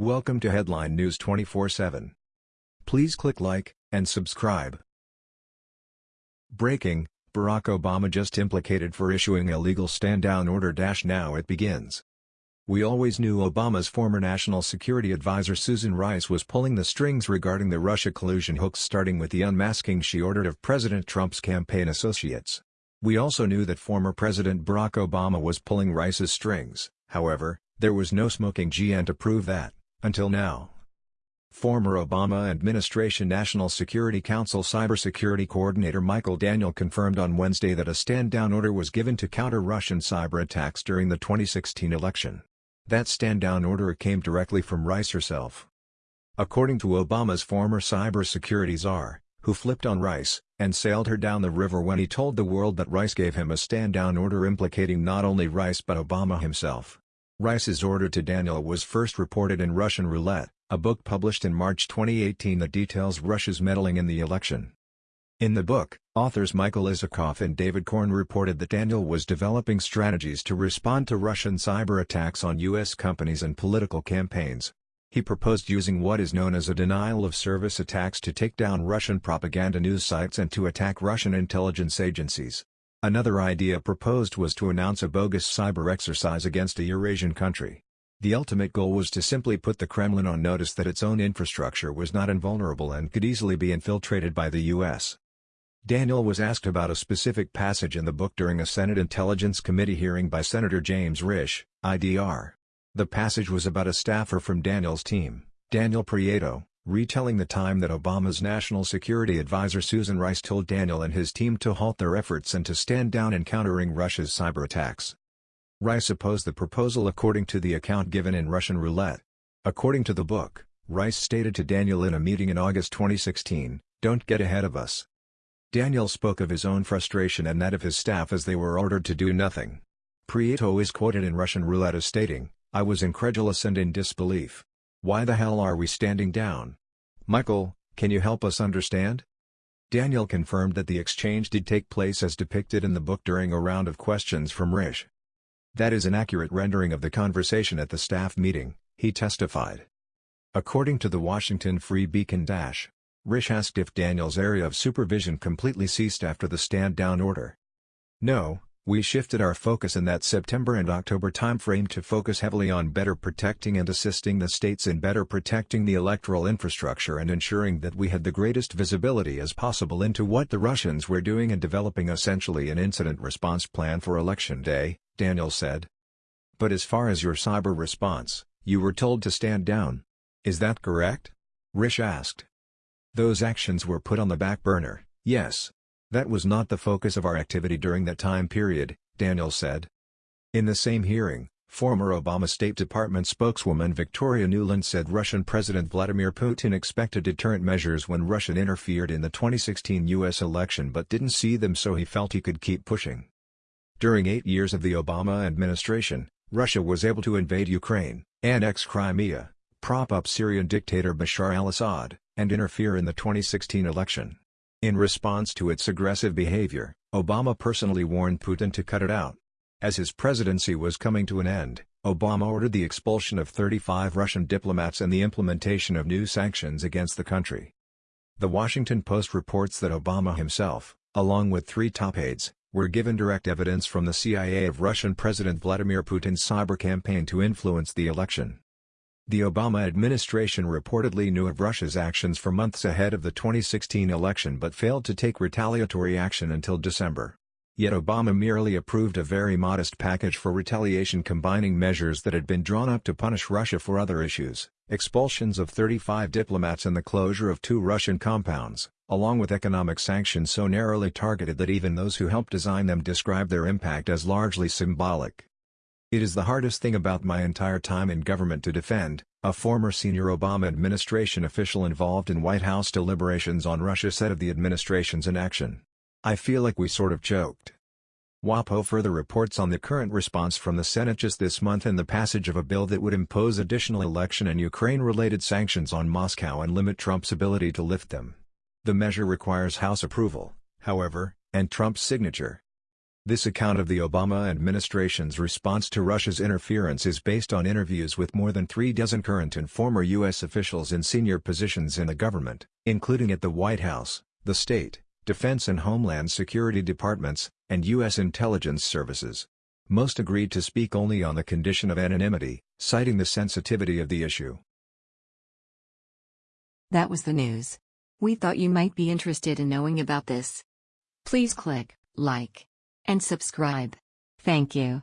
Welcome to Headline News 24/7. Please click like and subscribe. Breaking: Barack Obama just implicated for issuing illegal stand-down order. Now it begins. We always knew Obama's former national security advisor Susan Rice was pulling the strings regarding the Russia collusion hoax starting with the unmasking she ordered of President Trump's campaign associates. We also knew that former President Barack Obama was pulling Rice's strings, however, there was no smoking gun to prove that. Until now. Former Obama administration National Security Council Cybersecurity Coordinator Michael Daniel confirmed on Wednesday that a stand-down order was given to counter Russian cyber attacks during the 2016 election. That stand-down order came directly from Rice herself. According to Obama's former cybersecurity czar, who flipped on Rice, and sailed her down the river when he told the world that Rice gave him a stand-down order implicating not only Rice but Obama himself. Rice's order to Daniel was first reported in Russian Roulette, a book published in March 2018 that details Russia's meddling in the election. In the book, authors Michael Isikoff and David Corn reported that Daniel was developing strategies to respond to Russian cyber attacks on U.S. companies and political campaigns. He proposed using what is known as a denial-of-service attacks to take down Russian propaganda news sites and to attack Russian intelligence agencies. Another idea proposed was to announce a bogus cyber exercise against a Eurasian country. The ultimate goal was to simply put the Kremlin on notice that its own infrastructure was not invulnerable and could easily be infiltrated by the U.S. Daniel was asked about a specific passage in the book during a Senate Intelligence Committee hearing by Senator James Risch, IDR. The passage was about a staffer from Daniel's team, Daniel Prieto, retelling the time that Obama's national security advisor Susan Rice told Daniel and his team to halt their efforts and to stand down in countering Russia's cyber attacks. Rice opposed the proposal according to the account given in Russian Roulette. According to the book, Rice stated to Daniel in a meeting in August 2016, don't get ahead of us. Daniel spoke of his own frustration and that of his staff as they were ordered to do nothing. Prieto is quoted in Russian Roulette as stating, I was incredulous and in disbelief. Why the hell are we standing down? Michael, can you help us understand? Daniel confirmed that the exchange did take place as depicted in the book during a round of questions from Risch. That is an accurate rendering of the conversation at the staff meeting, he testified. According to the Washington Free Beacon Dash, Risch asked if Daniel's area of supervision completely ceased after the stand-down order. No, we shifted our focus in that September and October timeframe to focus heavily on better protecting and assisting the states in better protecting the electoral infrastructure and ensuring that we had the greatest visibility as possible into what the Russians were doing and developing essentially an incident response plan for Election Day, Daniel said. But as far as your cyber response, you were told to stand down. Is that correct? Risch asked. Those actions were put on the back burner, yes. That was not the focus of our activity during that time period, Daniel said. In the same hearing, former Obama State Department spokeswoman Victoria Nuland said Russian President Vladimir Putin expected deterrent measures when Russia interfered in the 2016 U.S. election but didn't see them so he felt he could keep pushing. During eight years of the Obama administration, Russia was able to invade Ukraine, annex Crimea, prop up Syrian dictator Bashar al-Assad, and interfere in the 2016 election. In response to its aggressive behavior, Obama personally warned Putin to cut it out. As his presidency was coming to an end, Obama ordered the expulsion of 35 Russian diplomats and the implementation of new sanctions against the country. The Washington Post reports that Obama himself, along with three top aides, were given direct evidence from the CIA of Russian President Vladimir Putin's cyber campaign to influence the election. The Obama administration reportedly knew of Russia's actions for months ahead of the 2016 election but failed to take retaliatory action until December. Yet Obama merely approved a very modest package for retaliation combining measures that had been drawn up to punish Russia for other issues, expulsions of 35 diplomats and the closure of two Russian compounds, along with economic sanctions so narrowly targeted that even those who helped design them described their impact as largely symbolic. It is the hardest thing about my entire time in government to defend, a former senior Obama administration official involved in White House deliberations on Russia said of the administration's inaction. I feel like we sort of choked. WAPO further reports on the current response from the Senate just this month and the passage of a bill that would impose additional election and Ukraine-related sanctions on Moscow and limit Trump's ability to lift them. The measure requires House approval, however, and Trump's signature. This account of the Obama administration's response to Russia's interference is based on interviews with more than three dozen current and former U.S. officials in senior positions in the government, including at the White House, the State, Defense and Homeland Security Departments, and U.S. intelligence services. Most agreed to speak only on the condition of anonymity, citing the sensitivity of the issue. That was the news. We thought you might be interested in knowing about this. Please click like and subscribe. Thank you.